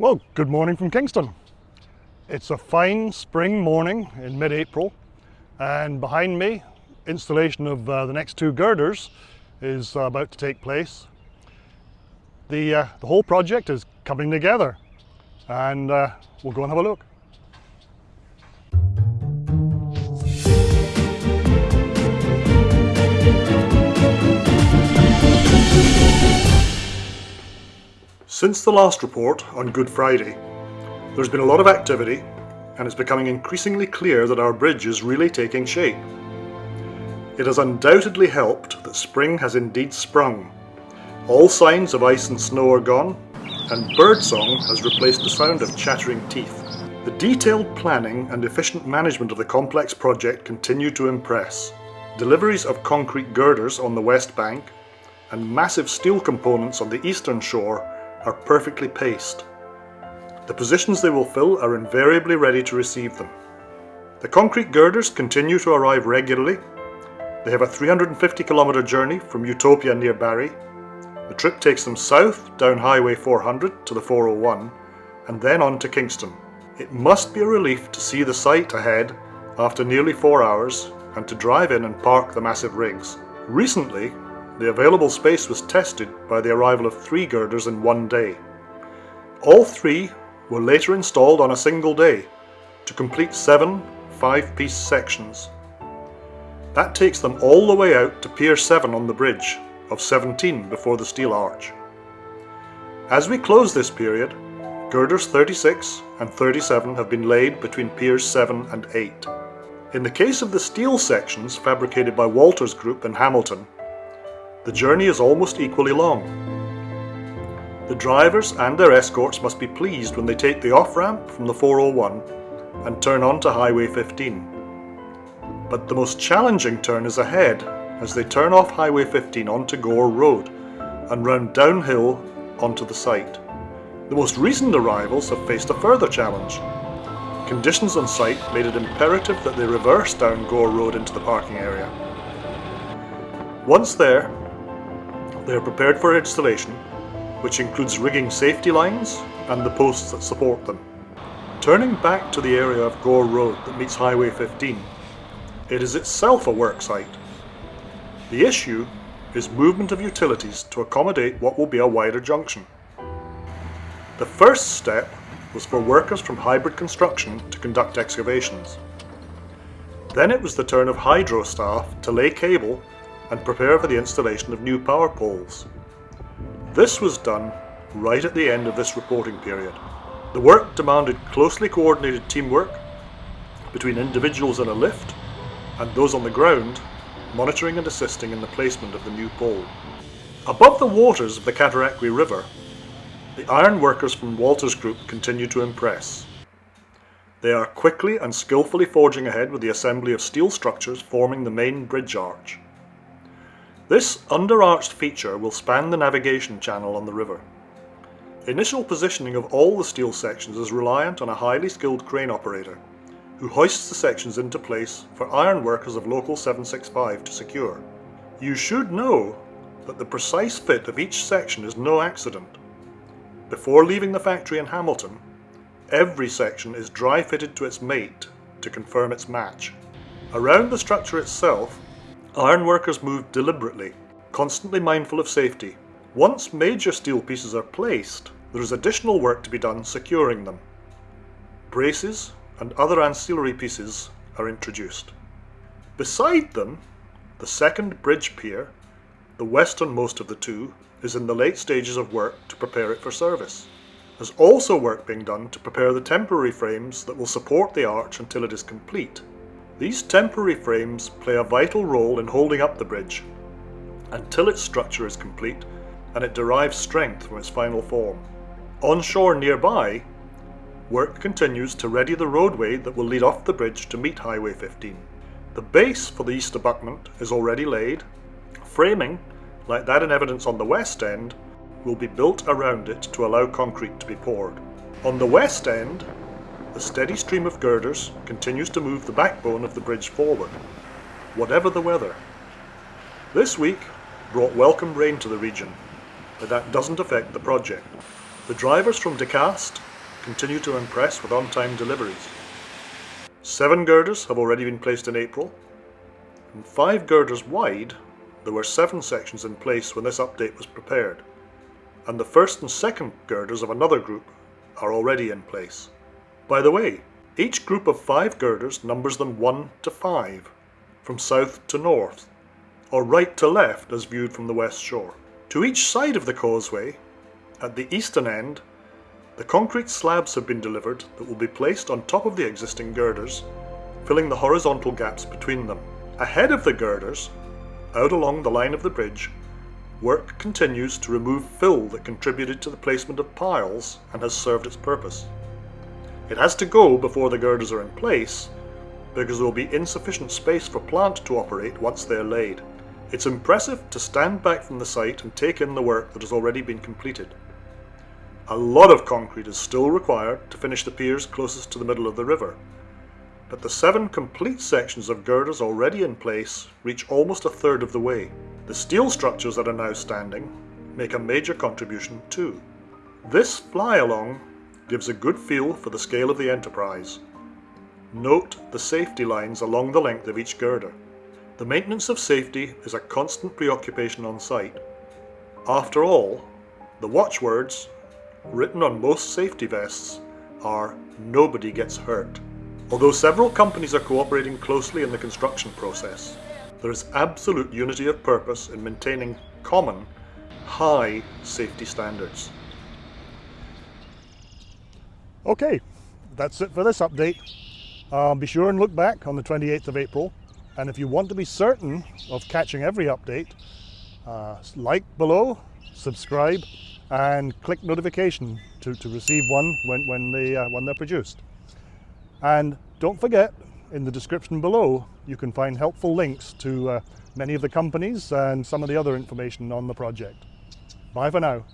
Well, good morning from Kingston. It's a fine spring morning in mid-April and behind me installation of uh, the next two girders is uh, about to take place. The, uh, the whole project is coming together and uh, we'll go and have a look. Since the last report on Good Friday, there's been a lot of activity and it's becoming increasingly clear that our bridge is really taking shape. It has undoubtedly helped that spring has indeed sprung. All signs of ice and snow are gone, and birdsong has replaced the sound of chattering teeth. The detailed planning and efficient management of the complex project continue to impress. Deliveries of concrete girders on the west bank and massive steel components on the eastern shore are perfectly paced. The positions they will fill are invariably ready to receive them. The concrete girders continue to arrive regularly. They have a 350 kilometre journey from Utopia near Barrie. The trip takes them south down Highway 400 to the 401 and then on to Kingston. It must be a relief to see the site ahead after nearly four hours and to drive in and park the massive rigs. Recently, the available space was tested by the arrival of three girders in one day. All three were later installed on a single day to complete seven five-piece sections. That takes them all the way out to Pier 7 on the bridge, of 17 before the steel arch. As we close this period, girders 36 and 37 have been laid between piers 7 and 8. In the case of the steel sections fabricated by Walters Group in Hamilton, the journey is almost equally long. The drivers and their escorts must be pleased when they take the off-ramp from the 401 and turn onto Highway 15. But the most challenging turn is ahead as they turn off Highway 15 onto Gore Road and round downhill onto the site. The most recent arrivals have faced a further challenge. Conditions on site made it imperative that they reverse down Gore Road into the parking area. Once there, they are prepared for installation, which includes rigging safety lines and the posts that support them. Turning back to the area of Gore Road that meets Highway 15, it is itself a work site. The issue is movement of utilities to accommodate what will be a wider junction. The first step was for workers from Hybrid Construction to conduct excavations. Then it was the turn of hydro staff to lay cable and prepare for the installation of new power poles. This was done right at the end of this reporting period. The work demanded closely coordinated teamwork between individuals in a lift and those on the ground monitoring and assisting in the placement of the new pole. Above the waters of the Cataraqui River, the iron workers from Walters Group continue to impress. They are quickly and skillfully forging ahead with the assembly of steel structures forming the main bridge arch. This underarched feature will span the navigation channel on the river. Initial positioning of all the steel sections is reliant on a highly skilled crane operator, who hoists the sections into place for iron workers of Local 765 to secure. You should know that the precise fit of each section is no accident. Before leaving the factory in Hamilton, every section is dry fitted to its mate to confirm its match. Around the structure itself Ironworkers move deliberately, constantly mindful of safety. Once major steel pieces are placed, there is additional work to be done securing them. Braces and other ancillary pieces are introduced. Beside them, the second bridge pier, the westernmost of the two, is in the late stages of work to prepare it for service. There's also work being done to prepare the temporary frames that will support the arch until it is complete. These temporary frames play a vital role in holding up the bridge until its structure is complete and it derives strength from its final form. Onshore nearby, work continues to ready the roadway that will lead off the bridge to meet Highway 15. The base for the east abutment is already laid. Framing, like that in evidence on the west end, will be built around it to allow concrete to be poured. On the west end, the steady stream of girders continues to move the backbone of the bridge forward, whatever the weather. This week brought welcome rain to the region, but that doesn't affect the project. The drivers from DeCast continue to impress with on-time deliveries. Seven girders have already been placed in April, and five girders wide, there were seven sections in place when this update was prepared, and the first and second girders of another group are already in place. By the way, each group of five girders numbers them 1 to 5, from south to north, or right to left as viewed from the west shore. To each side of the causeway, at the eastern end, the concrete slabs have been delivered that will be placed on top of the existing girders, filling the horizontal gaps between them. Ahead of the girders, out along the line of the bridge, work continues to remove fill that contributed to the placement of piles and has served its purpose. It has to go before the girders are in place, because there will be insufficient space for plant to operate once they are laid. It's impressive to stand back from the site and take in the work that has already been completed. A lot of concrete is still required to finish the piers closest to the middle of the river, but the seven complete sections of girders already in place reach almost a third of the way. The steel structures that are now standing make a major contribution too. This fly-along gives a good feel for the scale of the enterprise. Note the safety lines along the length of each girder. The maintenance of safety is a constant preoccupation on site. After all, the watchwords written on most safety vests are nobody gets hurt. Although several companies are cooperating closely in the construction process, there is absolute unity of purpose in maintaining common, high safety standards. Okay, that's it for this update. Um, be sure and look back on the 28th of April, and if you want to be certain of catching every update, uh, like below, subscribe, and click notification to, to receive one when, when, they, uh, when they're produced. And don't forget, in the description below, you can find helpful links to uh, many of the companies and some of the other information on the project. Bye for now.